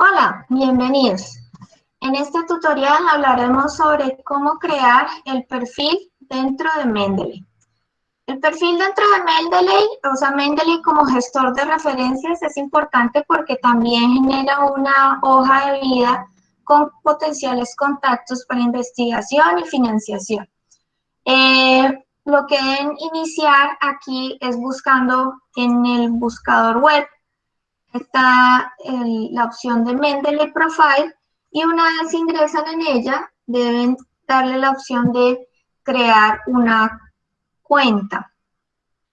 Hola, bienvenidos. En este tutorial hablaremos sobre cómo crear el perfil dentro de Mendeley. El perfil dentro de Mendeley, o sea, Mendeley como gestor de referencias es importante porque también genera una hoja de vida con potenciales contactos para investigación y financiación. Eh, lo que deben iniciar aquí es buscando en el buscador web está la opción de Mendeley Profile y una vez ingresan en ella, deben darle la opción de crear una cuenta.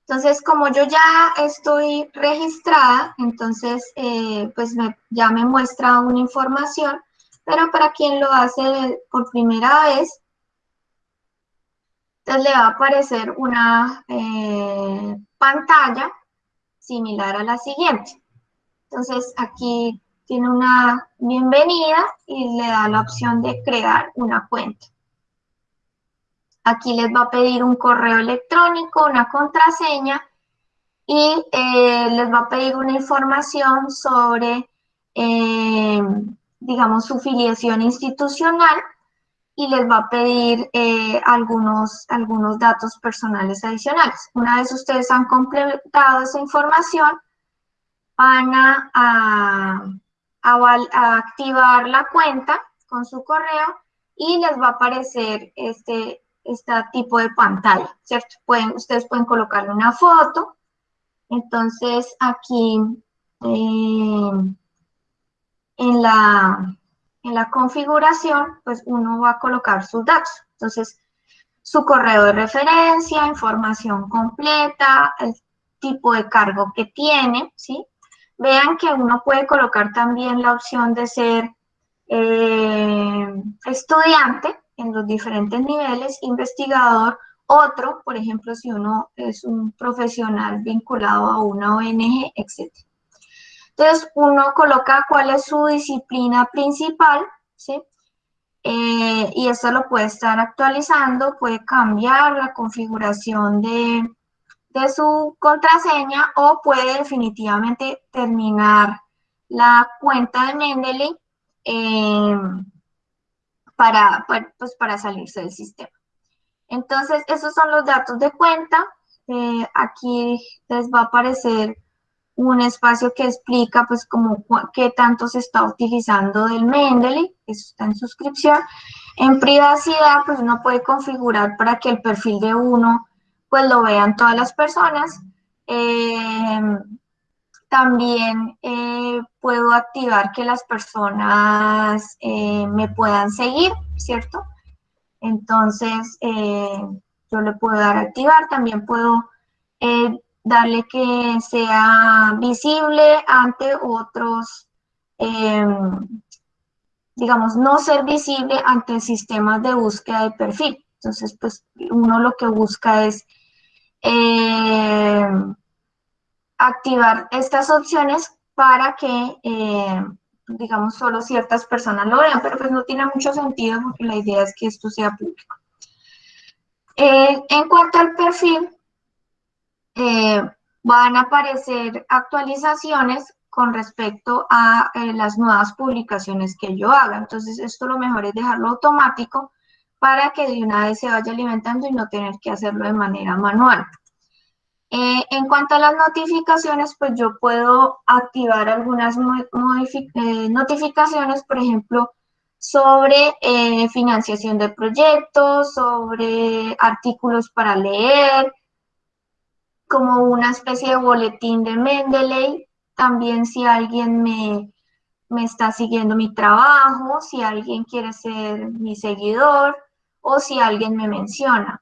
Entonces, como yo ya estoy registrada, entonces eh, pues ya me muestra una información, pero para quien lo hace por primera vez, entonces le va a aparecer una eh, pantalla similar a la siguiente. Entonces aquí tiene una bienvenida y le da la opción de crear una cuenta. Aquí les va a pedir un correo electrónico, una contraseña y eh, les va a pedir una información sobre, eh, digamos, su filiación institucional y les va a pedir eh, algunos, algunos datos personales adicionales. Una vez ustedes han completado esa información, van a, activar la cuenta con su correo y les va a aparecer este, este tipo de pantalla, ¿cierto? Pueden, ustedes pueden colocarle una foto. Entonces, aquí eh, en, la, en la configuración, pues uno va a colocar sus datos. Entonces, su correo de referencia, información completa, el tipo de cargo que tiene, ¿sí? Vean que uno puede colocar también la opción de ser eh, estudiante en los diferentes niveles, investigador, otro, por ejemplo, si uno es un profesional vinculado a una ONG, etc. Entonces, uno coloca cuál es su disciplina principal, ¿sí? Eh, y eso lo puede estar actualizando, puede cambiar la configuración de, de su contraseña o puede definitivamente terminar la cuenta de Mendeley eh, para, pues, para salirse del sistema. Entonces, esos son los datos de cuenta. Eh, aquí les va a aparecer un espacio que explica pues como qué tanto se está utilizando del Mendeley, eso está en suscripción. En privacidad, pues uno puede configurar para que el perfil de uno pues lo vean todas las personas. Eh, también eh, puedo activar que las personas eh, me puedan seguir, ¿cierto? Entonces, yo le puedo dar a activar, también puedo darle que sea visible ante otros, digamos, no ser visible ante sistemas de búsqueda de perfil. Entonces, pues uno lo que busca es eh, activar estas opciones para que, eh, digamos, solo ciertas personas lo vean, pero pues no tiene mucho sentido porque la idea es que esto sea público. Eh, en cuanto al perfil, van a aparecer actualizaciones con respecto a las nuevas publicaciones que yo haga. Entonces, esto lo mejor es dejarlo automático para que de una vez se vaya alimentando y no tener que hacerlo de manera manual. Eh, en cuanto a las notificaciones, pues yo puedo activar algunas eh, notificaciones, por ejemplo, sobre eh, financiación de proyectos, sobre artículos para leer, como una especie de boletín de Mendeley. También si alguien me, me está siguiendo mi trabajo, si alguien quiere ser mi seguidor, o si alguien me menciona.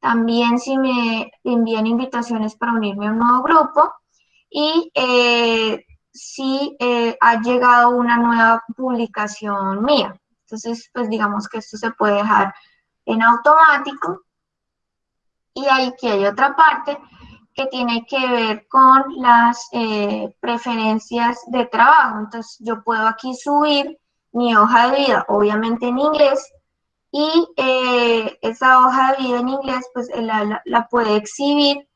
También si me envían invitaciones para unirme a un nuevo grupo y eh, si eh, ha llegado una nueva publicación mía. Entonces, pues digamos que esto se puede dejar en automático. Y aquí hay otra parte que tiene que ver con las eh, preferencias de trabajo. Entonces, yo puedo aquí subir mi hoja de vida, obviamente en inglés, y eh, esa hoja de vida en inglés pues la, la, puede exhibir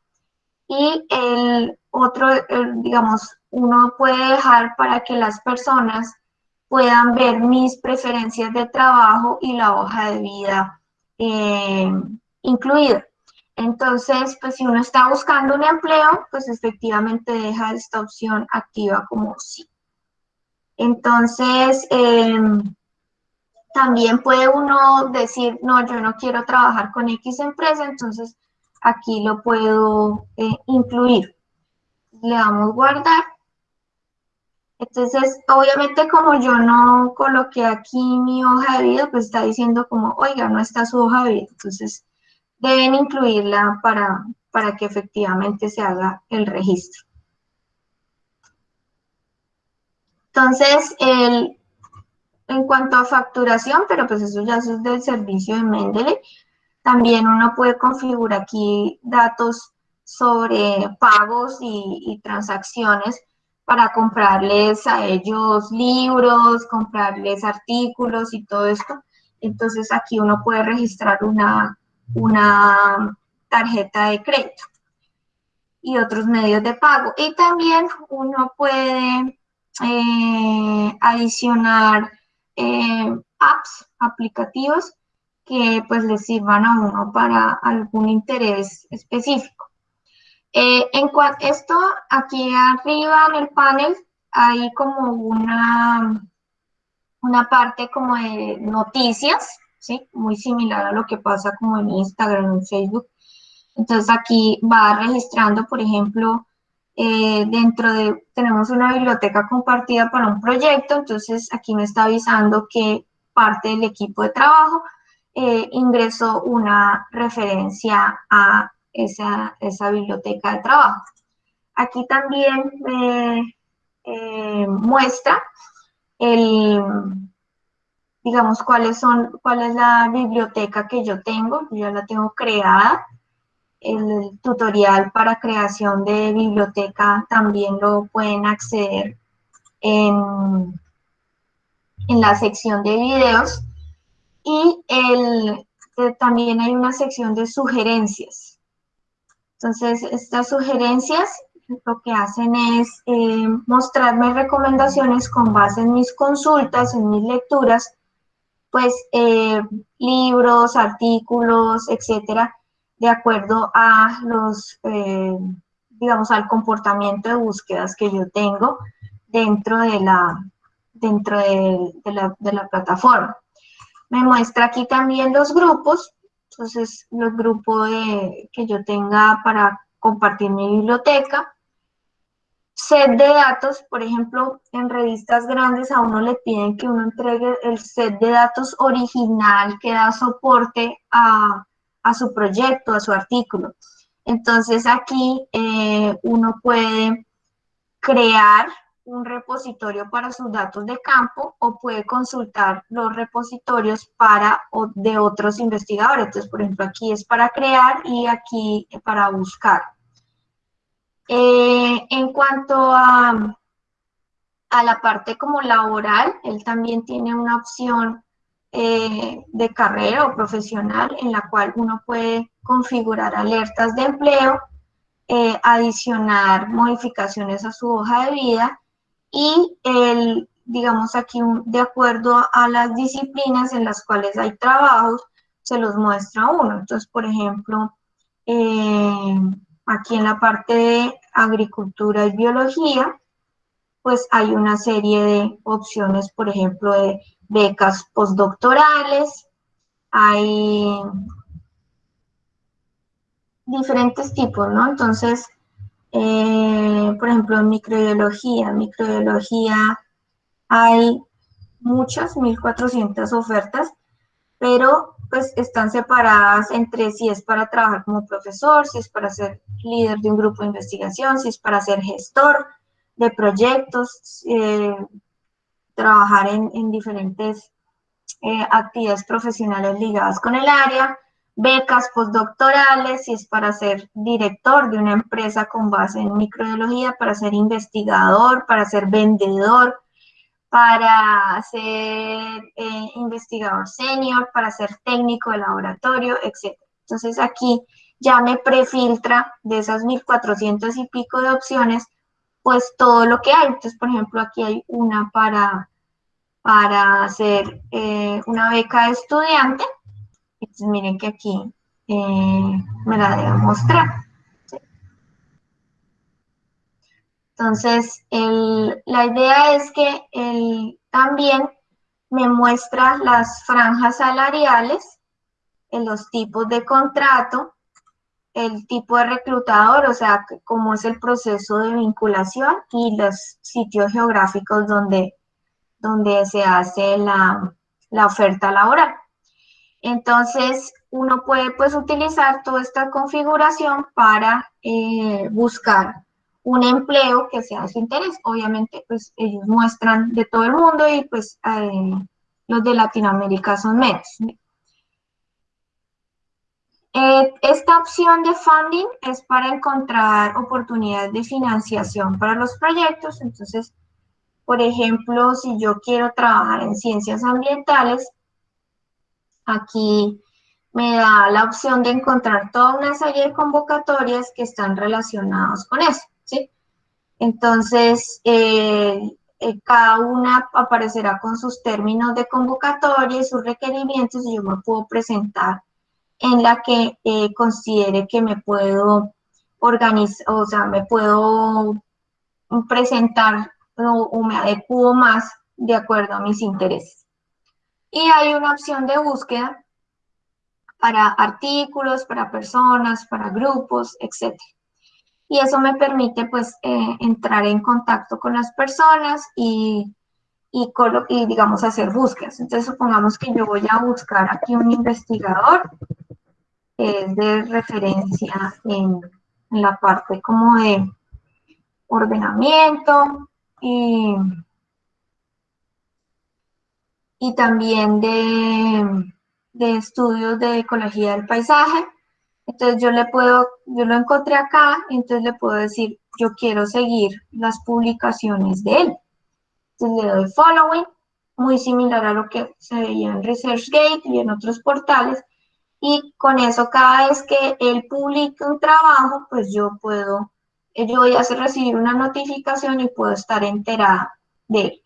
y el otro, digamos, uno puede dejar para que las personas puedan ver mis preferencias de trabajo y la hoja de vida eh, incluida. Entonces, pues si uno está buscando un empleo, pues efectivamente deja esta opción activa como sí. Entonces, em, también puede uno decir, no, yo no quiero trabajar con X empresa, entonces aquí lo puedo eh, incluir. Le damos guardar. Entonces, obviamente como yo no coloqué aquí mi hoja de vida, pues está diciendo como, oiga, no está su hoja de vida. Entonces, deben incluirla para, para que efectivamente se haga el registro. Entonces, el, en cuanto a facturación, pero pues eso ya es del servicio de Mendeley, también uno puede configurar aquí datos sobre pagos y, transacciones para comprarles a ellos libros, comprarles artículos y todo esto. Entonces aquí uno puede registrar una, una tarjeta de crédito y otros medios de pago. Y también uno puede eh, adicionar eh, apps, aplicativos que pues les sirvan a uno para algún interés específico. Eh, en cuanto esto, aquí arriba en el panel hay como una, una parte como de noticias, ¿sí? Muy similar a lo que pasa como en Instagram, en Facebook. Entonces aquí va registrando, por ejemplo, eh, dentro de, tenemos una biblioteca compartida para un proyecto, entonces aquí me está avisando que parte del equipo de trabajo eh, ingresó una referencia a esa, esa, biblioteca de trabajo. Aquí también me eh, muestra el, digamos, cuáles son, cuál es la biblioteca que yo tengo, yo ya la tengo creada. El tutorial para creación de biblioteca también lo pueden acceder en, en la sección de videos. Y el, eh, también hay una sección de sugerencias. Entonces, estas sugerencias lo que hacen es eh, mostrarme recomendaciones con base en mis consultas, en mis lecturas, pues eh, libros, artículos, etcétera, de acuerdo a los, eh, digamos, al comportamiento de búsquedas que yo tengo dentro de la, dentro de, la, de la plataforma. Me muestra aquí también los grupos, entonces los grupos que yo tenga para compartir mi biblioteca, set de datos, por ejemplo, en revistas grandes a uno le piden que uno entregue el set de datos original que da soporte a, su proyecto, a su artículo. Entonces aquí eh, uno puede crear un repositorio para sus datos de campo o puede consultar los repositorios para de otros investigadores. Entonces, por ejemplo, aquí es para crear y aquí para buscar. Eh, en cuanto a, a, la parte como laboral, él también tiene una opción eh, de carrera o profesional en la cual uno puede configurar alertas de empleo, eh, adicionar modificaciones a su hoja de vida y el, digamos aquí, de acuerdo a las disciplinas en las cuales hay trabajos, se los muestra uno. Entonces, por ejemplo, Aquí en la parte de agricultura y biología, pues hay una serie de opciones, por ejemplo, de becas postdoctorales, hay diferentes tipos, ¿no? Entonces, eh, por ejemplo, en microbiología, microbiología hay muchas, 1.400 ofertas, pero pues están separadas entre si es para trabajar como profesor, si es para ser líder de un grupo de investigación, si es para ser gestor de proyectos, eh, trabajar en, diferentes eh, actividades profesionales ligadas con el área, becas postdoctorales, si es para ser director de una empresa con base en microbiología, para ser investigador, para ser vendedor, para ser eh, investigador senior, para ser técnico de laboratorio, etc. Entonces aquí ya me prefiltra de esas 1400 y pico de opciones, pues todo lo que hay. Entonces, por ejemplo, aquí hay una para, para hacer eh, una beca de estudiante. Entonces miren que aquí eh, me la debo mostrar. Entonces, la idea es que él también me muestra las franjas salariales, los tipos de contrato, el tipo de reclutador, o sea, cómo es el proceso de vinculación y los sitios geográficos donde, donde se hace la, oferta laboral. Entonces, uno puede pues utilizar toda esta configuración para eh, buscar un empleo que sea de su interés. Obviamente, pues ellos muestran de todo el mundo y pues eh, los de Latinoamérica son menos. Eh, esta opción de funding es para encontrar oportunidades de financiación para los proyectos. Entonces, por ejemplo, si yo quiero trabajar en ciencias ambientales, aquí me da la opción de encontrar toda una serie de convocatorias que están relacionadas con eso. ¿sí? Entonces, eh, eh, cada una aparecerá con sus términos de convocatoria y sus requerimientos y yo me puedo presentar en la que eh, considere que me puedo organizar, o sea, me puedo presentar o, me adecuo más de acuerdo a mis intereses. Y hay una opción de búsqueda para artículos, para personas, para grupos, etc y eso me permite pues eh, entrar en contacto con las personas y, y, y, digamos hacer búsquedas. Entonces supongamos que yo voy a buscar aquí un investigador es de referencia en, la parte como de ordenamiento y, y también de, de estudios de ecología del paisaje entonces yo le puedo, yo lo encontré acá, entonces le puedo decir, yo quiero seguir las publicaciones de él. Entonces le doy following, muy similar a lo que se veía en ResearchGate y en otros portales. Y con eso, cada vez que él publica un trabajo, pues yo puedo, yo voy a recibir una notificación y puedo estar enterada de él.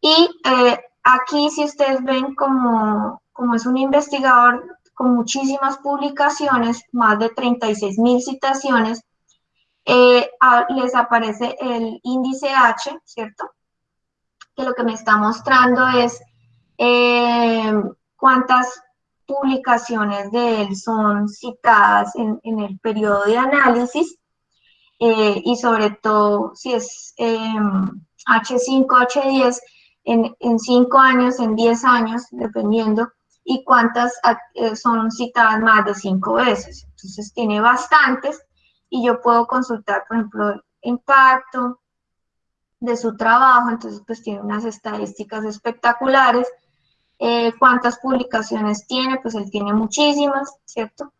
Y eh, aquí, si ustedes ven como, como es un investigador con muchísimas publicaciones, más de 36 mil citaciones, eh, les aparece el índice H, ¿cierto? Que lo que me está mostrando es eh, cuántas publicaciones de él son citadas en, el periodo de análisis eh, y sobre todo si es H5, H10 en, en 5 años, en 10 años, dependiendo, y cuántas eh, son citadas más de cinco veces. Entonces tiene bastantes y yo puedo consultar, por ejemplo, el impacto de su trabajo, entonces pues tiene unas estadísticas espectaculares. Eh, ¿Cuántas publicaciones tiene? Pues él tiene muchísimas, ¿cierto?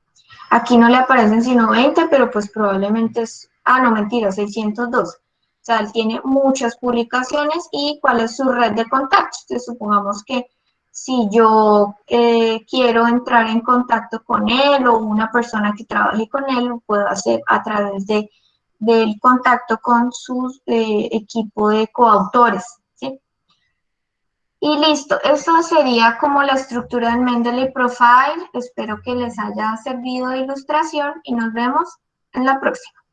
Aquí no le aparecen sino 20, pero pues probablemente es, ah, no, mentira, 602. O sea, él tiene muchas publicaciones y cuál es su red de contactos. Entonces, supongamos que si yo eh, quiero entrar en contacto con él o una persona que trabaje con él, lo puedo hacer a través de, del contacto con su eh, equipo de coautores. Y listo, eso sería como la estructura del Mendeley Profile. Espero que les haya servido de ilustración y nos vemos en la próxima.